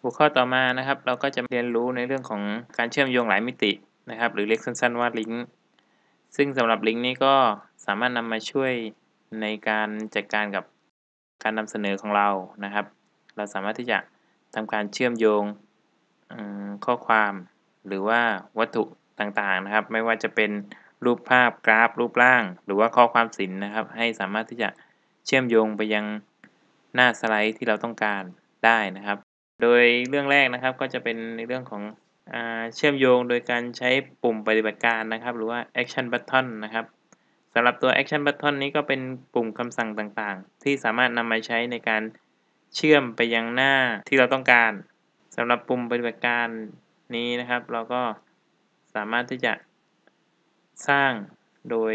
หัวข้อต่อมานะครับ เราก็จะเรียนรู้ในเรื่องของการเชื่อมโยงหลายมิตินะครับ หรือเรียกสั้นๆว่าลิงก์ซึ่งสำหรับลิงก์นี้ก็สามารถนำมาช่วยในการจัดการกับการนำเสนอของเรานะครับ เราสามารถที่จะทำการเชื่อมโยงข้อความหรือว่าวัตถุต่างๆนะครับ ไม่ว่าจะเป็นรูปภาพกราฟ รูปร่าง หรือว่าข้อความศิลป์นะครับ ให้สามารถที่จะเชื่อมโยงไปยังหน้าสไลด์ที่เราต้องการได้นะครับ โดยเรื่องแรกนะครับก็จะเป็นในเรื่องของอเชื่อมโยงโดยการใช้ปุ่มปฏิบัติการนะครับ หรือว่า action button นะครับสำหรับตัว action button นี้ก็เป็นปุ่มคำสั่งต่างๆ ที่สามารถนำมาใช้ในการเชื่อมไปยังหน้าที่เราต้องการสำหรับปุ่มปฏิบัติการนี้นะครับ เราก็สามารถที่จะสร้างโดย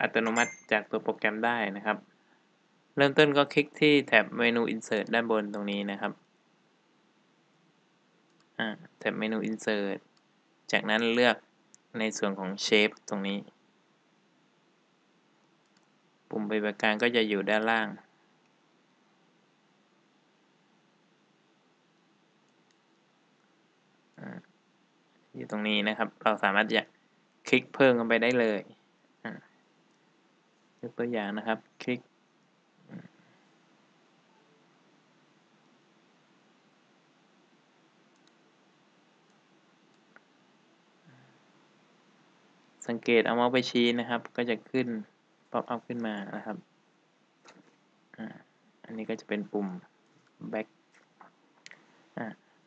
อัตโนมัติจากตัวโปรแกรมได้นะครับ เริ่มต้นก็คลิกที่แท็บเมนู Insert ด้านบนตรงนี้นะครับ แท็บเมนู Insert จากนั้นเลือกในส่วนของ Shape ตรงนี้ ปุ่มปฏิบัติการก็จะอยู่ด้านล่าง อยู่ตรงนี้นะครับ เราสามารถจะคลิกเพิ่มกันไปได้เลยยกตัวอย่างนะครับ คลิก สังเกตเอาเมาส์ไปชี้นะครับ ก็จะขึ้นป๊อปอัพขึ้นมานะครับอันนี้ก็จะเป็นปุ่ม back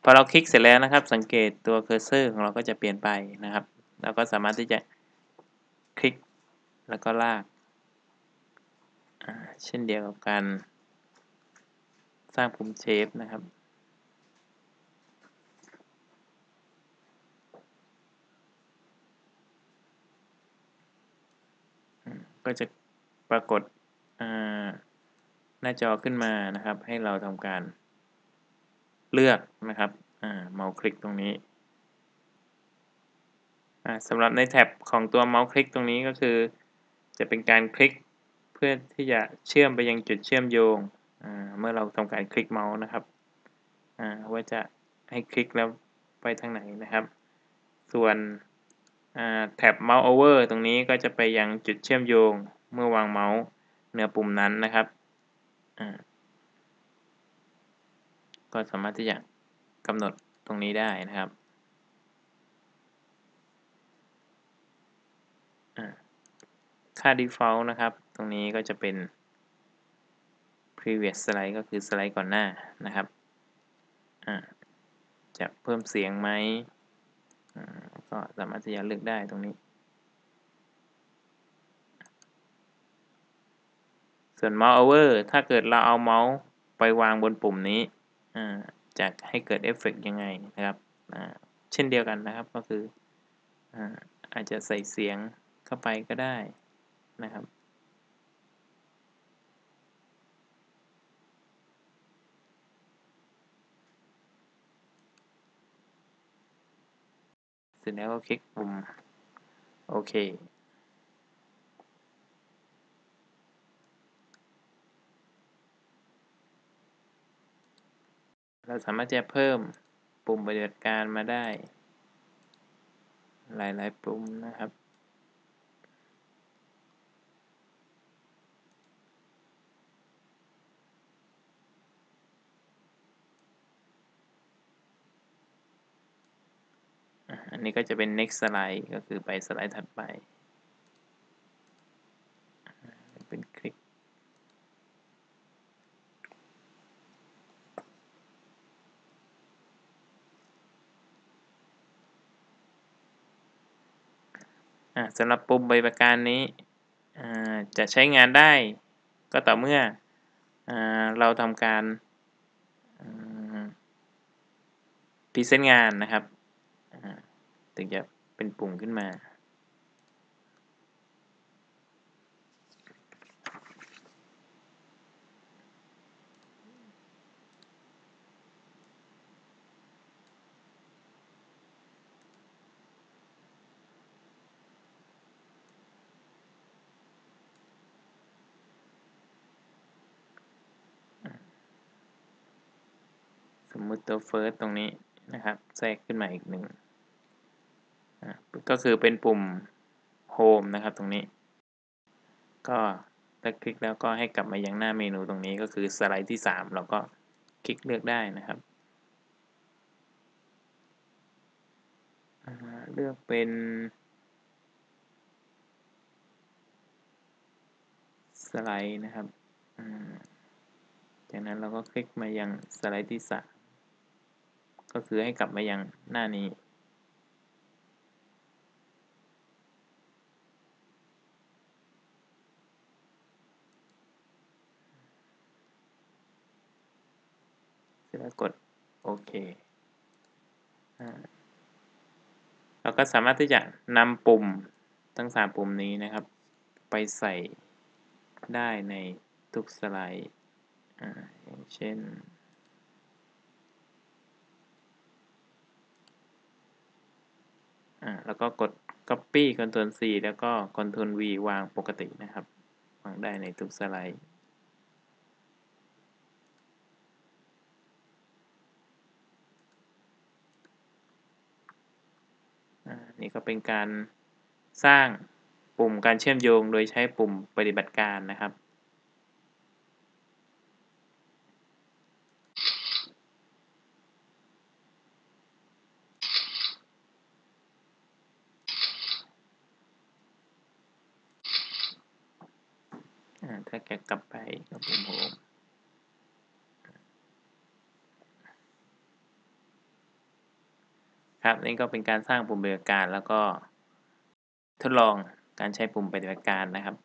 พอเราคลิกเสร็จแล้วนะครับ สังเกตตัวเคอร์เซอร์ของเราก็จะเปลี่ยนไปนะครับเราก็สามารถที่จะคลิกแล้วก็ลากเช่นเดียวกับการสร้างปุ่มเชฟนะครับ ก็จะปรากฏหน้าจอขึ้นมานะครับ ให้เราทำการเลือกนะครับเมาส์คลิกตรงนี้สำหรับในแท็บของตัวเมาส์คลิกตรงนี้ก็คือ จะเป็นการคลิกเพื่อที่จะเชื่อมไปยังจุดเชื่อมโยงเมื่อเราทำการคลิกเมาส์นะครับว่าจะให้คลิกแล้วไปทางไหนนะครับ ส่วน แท็บเมาส์โอเวอร์ตรงนี้ก็จะไปยังจุดเชื่อมโยงเมื่อวางเมาส์เหนือปุ่มนั้นนะครับ ก็สามารถที่จะกำหนดตรงนี้ได้นะครับค่า default นะครับ ตรงนี้ก็จะเป็น previous slide ก็คือสไลด์ก่อนหน้านะครับ จะเพิ่มเสียงไหม ก็สามารถที่จะเลือกได้ตรงนี้ ส่วน mouse over ถ้าเกิดเราเอาเมาส์ไปวางบนปุ่มนี้จะให้เกิดเอฟเฟกยังไงนะครับ เช่นเดียวกันนะครับก็คืออาจจะใส่เสียงเข้าไปก็ได้นะครับ เสร็จแล้วก็คลิกปุ่มโอเค เราสามารถจะเพิ่มปุ่มปฏิบัติการมาได้ หลายๆปุ่มนะครับ อั นนี้ก็จะเป็น next slide ก็คือไปสไลด์ถัดไป เป็นคลิก สำหรับปุ่มใบปริการนี้จะใช้งานได้ก็ต่อเมื่ออเราทำการพรีเซนต์งานนะครับ ถึงจะเป็นปุ่มขึ้นมา สมมติตัวเฟิร์สตรงนี้นะครับ แทรกขึ้นมาอีกหนึ่ง ก็คือเป็นปุ่ม home นะครับตรงนี้ ก็ถ้าคลิกแล้วก็ให้กลับมายังหน้าเมนูตรงนี้ก็คือสไลด์ที่ 3 เราก็คลิกเลือกได้นะครับ เลือกเป็นสไลด์นะครับ จากนั้นเราก็คลิกมายังสไลด์ที่ 3 ก็คือให้กลับมายังหน้านี้ เสร็จ แล้วกดโอเคอเราก็สามารถที่จะนำปุ่มทั้ง 3 ปุ่มนี้นะครับ ไปใส่ได้ในทุกสไลด์ออย่างเช่น แล้วก็กด copy Ctrl C แล้วก็ Ctrl V วางปกตินะครับ วางได้ในทุกสไลด์ นี่ก็เป็นการสร้างปุ่มการเชื่อมโยงโดยใช้ปุ่มปฏิบัติการนะครับถ้าแกกลับไปก็ปุ่มโฮม ครับนี่ก็เป็นการสร้างปุ่มปฏิบัติการแล้วก็ทดลองการใช้ปุ่มปฏิบัติการนะครับ